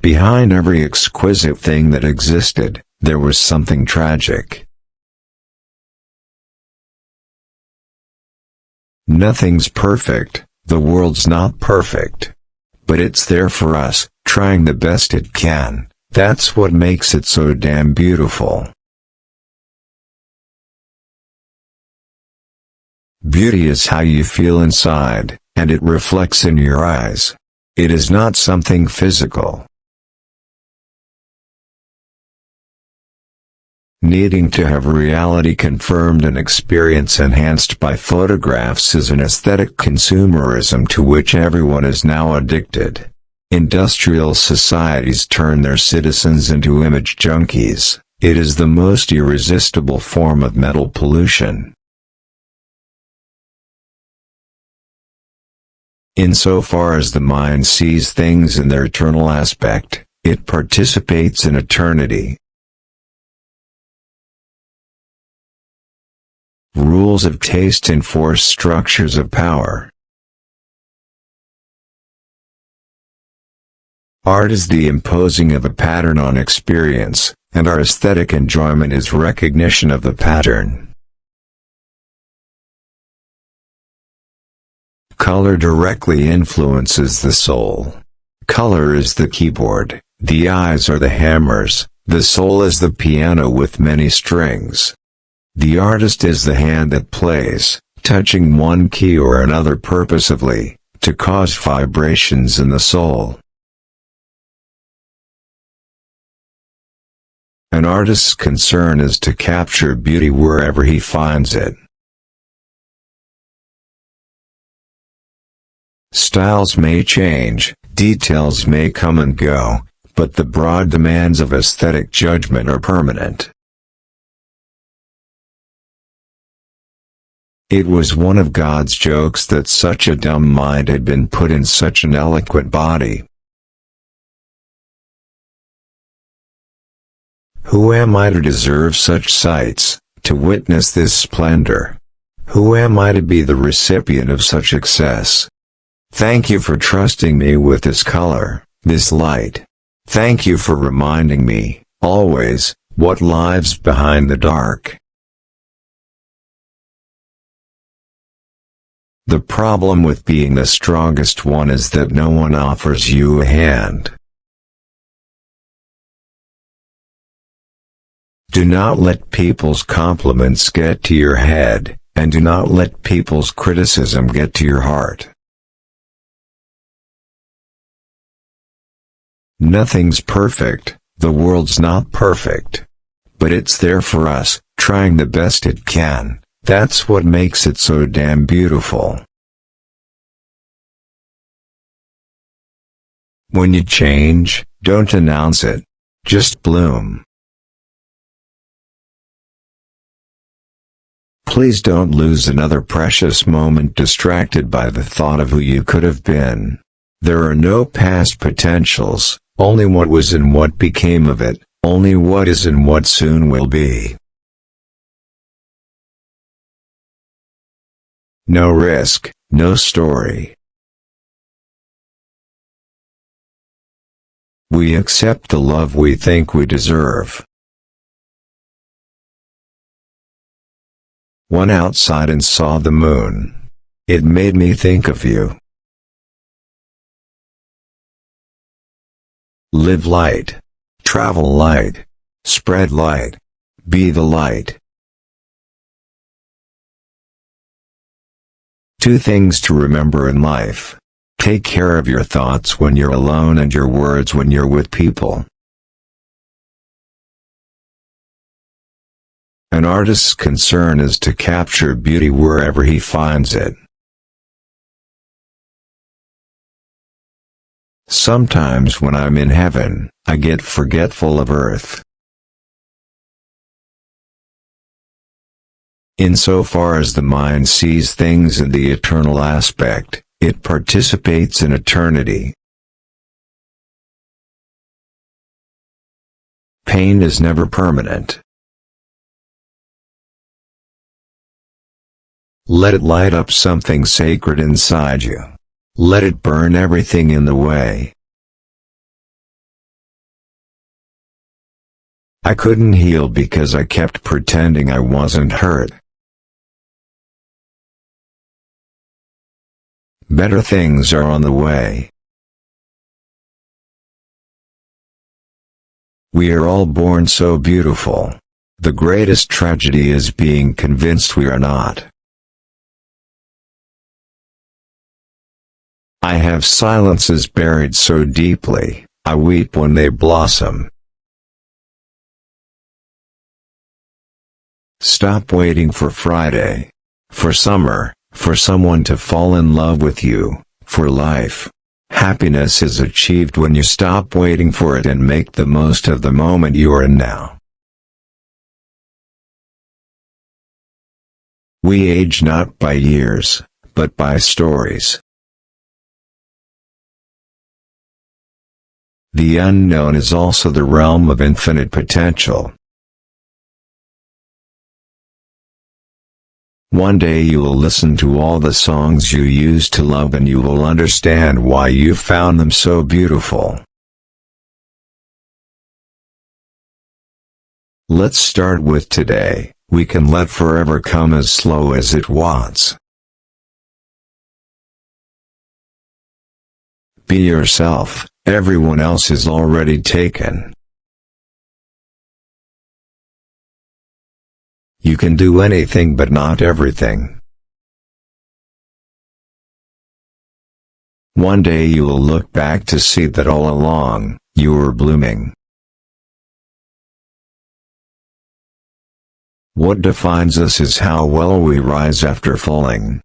Behind every exquisite thing that existed, there was something tragic. Nothing's perfect, the world's not perfect. But it's there for us, trying the best it can, that's what makes it so damn beautiful. Beauty is how you feel inside, and it reflects in your eyes. It is not something physical. Needing to have reality confirmed and experience enhanced by photographs is an aesthetic consumerism to which everyone is now addicted. Industrial societies turn their citizens into image junkies. It is the most irresistible form of mental pollution. Insofar as the mind sees things in their eternal aspect, it participates in eternity. Rules of taste enforce structures of power. Art is the imposing of a pattern on experience, and our aesthetic enjoyment is recognition of the pattern. Color directly influences the soul. Color is the keyboard, the eyes are the hammers, the soul is the piano with many strings. The artist is the hand that plays, touching one key or another purposively, to cause vibrations in the soul. An artist's concern is to capture beauty wherever he finds it. Styles may change, details may come and go, but the broad demands of aesthetic judgment are permanent. It was one of God's jokes that such a dumb mind had been put in such an eloquent body. Who am I to deserve such sights, to witness this splendor? Who am I to be the recipient of such excess? Thank you for trusting me with this color, this light. Thank you for reminding me, always, what lies behind the dark. The problem with being the strongest one is that no one offers you a hand. Do not let people's compliments get to your head, and do not let people's criticism get to your heart. Nothing's perfect, the world's not perfect. But it's there for us, trying the best it can. That's what makes it so damn beautiful. When you change, don't announce it. Just bloom. Please don't lose another precious moment distracted by the thought of who you could have been. There are no past potentials, only what was and what became of it, only what is and what soon will be. No risk, no story. We accept the love we think we deserve. Went outside and saw the moon. It made me think of you. Live light. Travel light. Spread light. Be the light. Two things to remember in life. Take care of your thoughts when you're alone and your words when you're with people. An artist's concern is to capture beauty wherever he finds it. Sometimes when I'm in heaven, I get forgetful of earth. Insofar as the mind sees things in the eternal aspect, it participates in eternity. Pain is never permanent. Let it light up something sacred inside you. Let it burn everything in the way. I couldn't heal because I kept pretending I wasn't hurt. Better things are on the way. We are all born so beautiful. The greatest tragedy is being convinced we are not. I have silences buried so deeply, I weep when they blossom. Stop waiting for Friday. For summer, for someone to fall in love with you, for life. Happiness is achieved when you stop waiting for it and make the most of the moment you are in now. We age not by years, but by stories. The unknown is also the realm of infinite potential. One day you will listen to all the songs you used to love and you will understand why you found them so beautiful. Let's start with today. We can let forever come as slow as it wants. Be yourself, everyone else is already taken. You can do anything but not everything. One day you will look back to see that all along, you were blooming. What defines us is how well we rise after falling.